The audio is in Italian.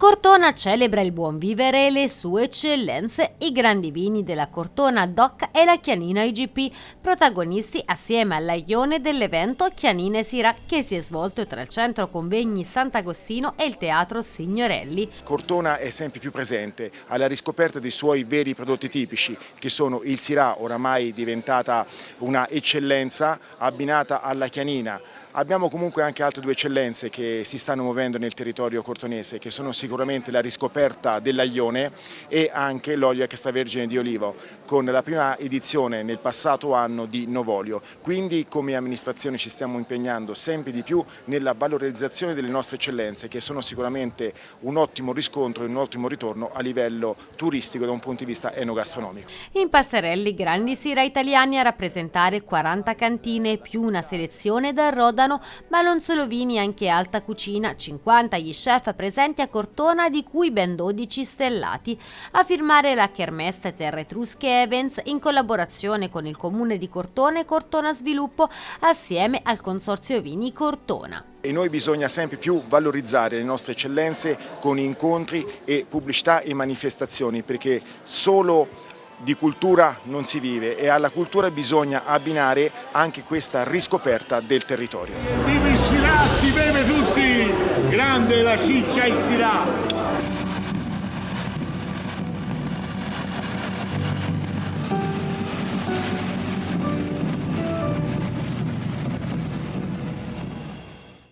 Cortona celebra il buon vivere e le sue eccellenze, i grandi vini della Cortona DOC e la Chianina IGP, protagonisti assieme al Laione dell'evento Chianine Sira che si è svolto tra il centro convegni Sant'Agostino e il teatro Signorelli. Cortona è sempre più presente alla riscoperta dei suoi veri prodotti tipici che sono il Sirà, oramai diventata una eccellenza abbinata alla Chianina, Abbiamo comunque anche altre due eccellenze che si stanno muovendo nel territorio cortonese, che sono sicuramente la riscoperta dell'aglione e anche l'olio extravergine di olivo, con la prima edizione nel passato anno di Novolio. Quindi come amministrazione ci stiamo impegnando sempre di più nella valorizzazione delle nostre eccellenze, che sono sicuramente un ottimo riscontro e un ottimo ritorno a livello turistico da un punto di vista enogastronomico. In passerelli grandi sira italiani a rappresentare 40 cantine più una selezione da Roda Rodano, ma non solo vini, anche alta cucina, 50 gli chef presenti a Cortona, di cui ben 12 stellati. A firmare la Kermesse Terre Etrusche Evans in collaborazione con il comune di Cortona e Cortona Sviluppo assieme al Consorzio Vini Cortona. E noi bisogna sempre più valorizzare le nostre eccellenze con incontri e pubblicità e manifestazioni perché solo di cultura non si vive e alla cultura bisogna abbinare anche questa riscoperta del territorio. Viva il Sirà, si beve tutti! Grande la ciccia il Sirà!